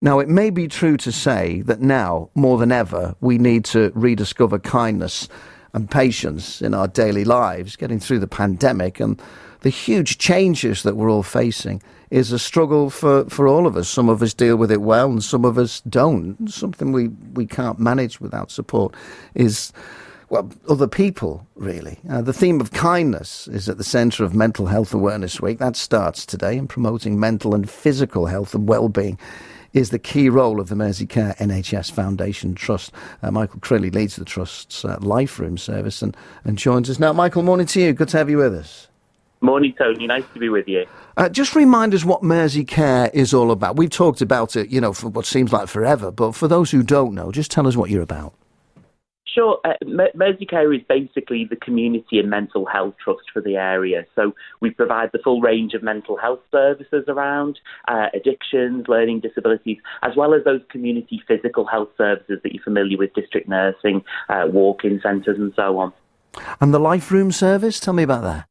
Now, it may be true to say that now, more than ever, we need to rediscover kindness and patience in our daily lives, getting through the pandemic and the huge changes that we're all facing is a struggle for, for all of us. Some of us deal with it well and some of us don't. Something we, we can't manage without support is, well, other people, really. Uh, the theme of kindness is at the centre of Mental Health Awareness Week. That starts today in promoting mental and physical health and well-being is the key role of the Merseycare NHS Foundation Trust. Uh, Michael Crilly leads the Trust's uh, Life Room service and, and joins us now. Michael, morning to you. Good to have you with us. Morning, Tony. Nice to be with you. Uh, just remind us what Merseycare is all about. We've talked about it, you know, for what seems like forever, but for those who don't know, just tell us what you're about. Sure. Uh, Merseycare is basically the community and mental health trust for the area. So we provide the full range of mental health services around uh, addictions, learning disabilities, as well as those community physical health services that you're familiar with, district nursing, uh, walk-in centres, and so on. And the Life Room service, tell me about that.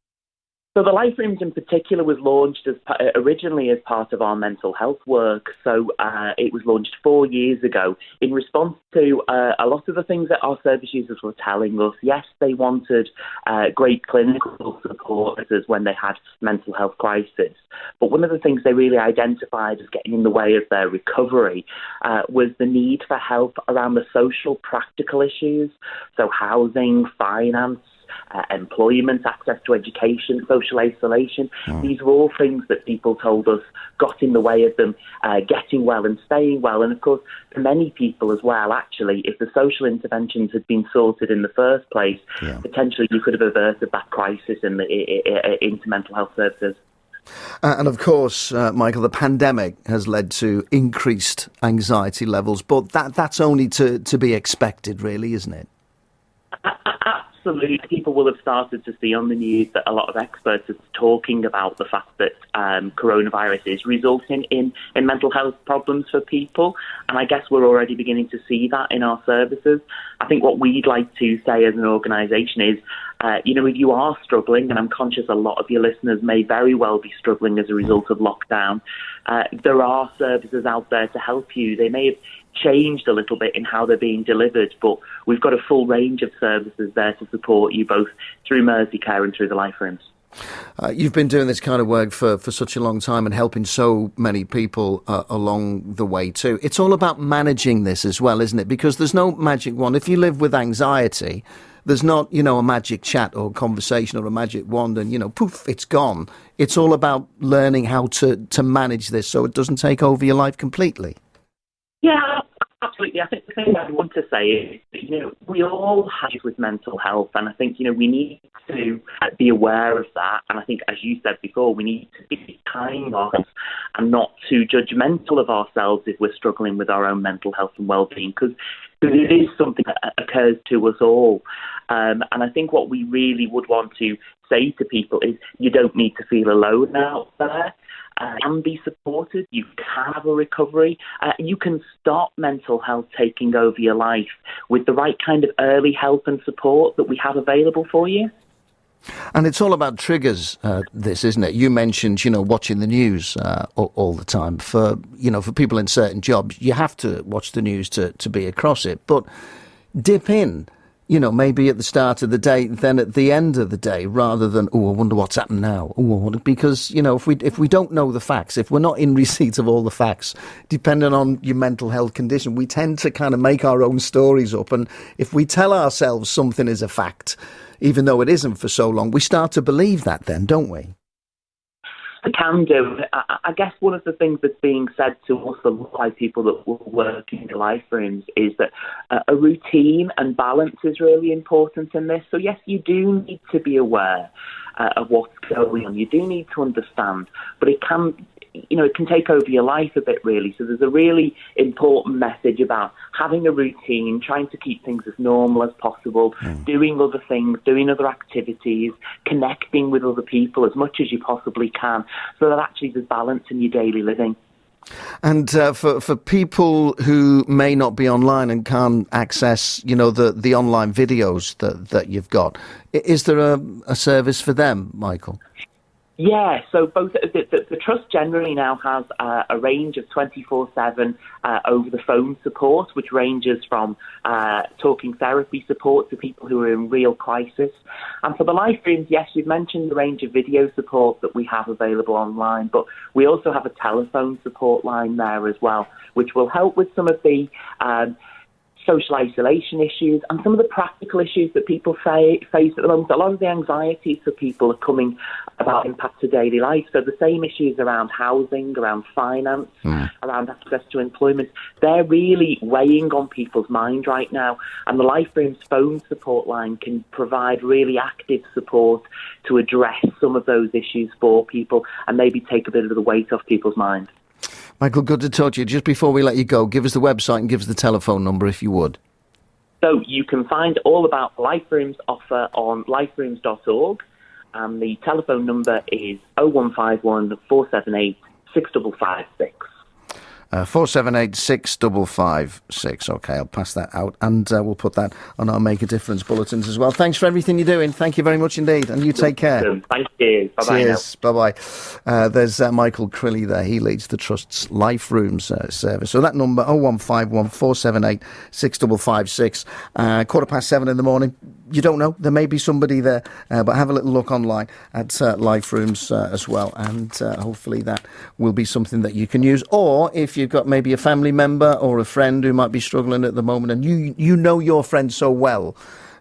So the Life Rooms in particular was launched as originally as part of our mental health work. So uh, it was launched four years ago in response to uh, a lot of the things that our service users were telling us. Yes, they wanted uh, great clinical support when they had mental health crisis, but one of the things they really identified as getting in the way of their recovery uh, was the need for help around the social practical issues, so housing, finance uh, employment, access to education, social isolation. Mm. These were all things that people told us got in the way of them uh, getting well and staying well. And of course, for many people as well, actually, if the social interventions had been sorted in the first place, yeah. potentially you could have averted that crisis in the, into mental health services. Uh, and of course, uh, Michael, the pandemic has led to increased anxiety levels, but that, that's only to, to be expected, really, isn't it? Absolutely, people will have started to see on the news that a lot of experts are talking about the fact that um, coronavirus is resulting in, in mental health problems for people. And I guess we're already beginning to see that in our services. I think what we'd like to say as an organisation is, uh, you know, if you are struggling, and I'm conscious a lot of your listeners may very well be struggling as a result of lockdown, uh, there are services out there to help you. They may have changed a little bit in how they're being delivered, but we've got a full range of services there to support you both through Merseycare and through the Life Rooms. Uh, you've been doing this kind of work for, for such a long time and helping so many people uh, along the way too. It's all about managing this as well, isn't it? Because there's no magic wand. If you live with anxiety, there's not, you know, a magic chat or conversation or a magic wand and, you know, poof, it's gone. It's all about learning how to, to manage this so it doesn't take over your life completely. Yeah, absolutely. I think the thing I want to say is, you know, we all have with mental health, and I think, you know, we need to be aware of that. And I think, as you said before, we need to be kind of and not too judgmental of ourselves if we're struggling with our own mental health and well-being, because it is something that occurs to us all. Um, and I think what we really would want to say to people is, you don't need to feel alone out there uh, can be supported. You can have a recovery. Uh, you can stop mental health taking over your life with the right kind of early help and support that we have available for you. And it's all about triggers, uh, this, isn't it? You mentioned, you know, watching the news uh, all, all, the time. For, you know, for people in certain jobs, you have to watch the news to, to be across it. But dip in you know, maybe at the start of the day, then at the end of the day, rather than, oh, I wonder what's happened now. Oh, because, you know, if we, if we don't know the facts, if we're not in receipt of all the facts, depending on your mental health condition, we tend to kind of make our own stories up. And if we tell ourselves something is a fact, even though it isn't for so long, we start to believe that then, don't we? Can do. I, I, guess one of the things that's being said to us a lot by people that work in the life rooms is that uh, a routine and balance is really important in this. So yes, you do need to be aware uh, of what's going on. You do need to understand, but it can you know, it can take over your life a bit, really. So there's a really important message about having a routine, trying to keep things as normal as possible, mm. doing other things, doing other activities, connecting with other people as much as you possibly can, so that actually there's balance in your daily living. And uh, for for people who may not be online and can't access, you know, the, the online videos that, that you've got, is there a, a service for them, Michael? Yeah, so both the, the, the trust generally now has uh, a range of 24/7 uh, over the phone support, which ranges from uh, talking therapy support to people who are in real crisis. And for the Life Rooms, yes, you've mentioned the range of video support that we have available online, but we also have a telephone support line there as well, which will help with some of the um, social isolation issues and some of the practical issues that people face at the moment. A lot of the anxieties for people are coming about impact to daily life. So the same issues around housing, around finance, mm. around access to employment, they're really weighing on people's mind right now. And the Life Rooms phone support line can provide really active support to address some of those issues for people and maybe take a bit of the weight off people's mind. Michael, good to talk to you. Just before we let you go, give us the website and give us the telephone number if you would. So you can find all about Life Rooms offer on liferooms.org and the telephone number is 0151 478 6556. Uh, four seven eight six double five six. Okay, I'll pass that out, and uh, we'll put that on our Make a Difference bulletins as well. Thanks for everything you're doing. Thank you very much indeed, and you take care. Thank you. Bye bye. Cheers. Bye bye. Uh, there's uh, Michael Crilly there. He leads the trust's Life Rooms uh, service. So that number oh one five one four seven eight six double five six. Uh, quarter past seven in the morning you don't know. There may be somebody there, uh, but have a little look online at uh, Life Rooms uh, as well, and uh, hopefully that will be something that you can use. Or if you've got maybe a family member or a friend who might be struggling at the moment, and you you know your friend so well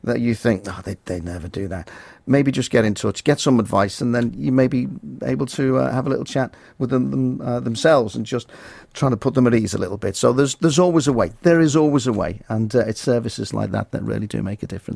that you think, oh, they they never do that. Maybe just get in touch, get some advice, and then you may be able to uh, have a little chat with them, them uh, themselves and just trying to put them at ease a little bit. So there's there's always a way. There is always a way, and it's services like that that really do make a difference.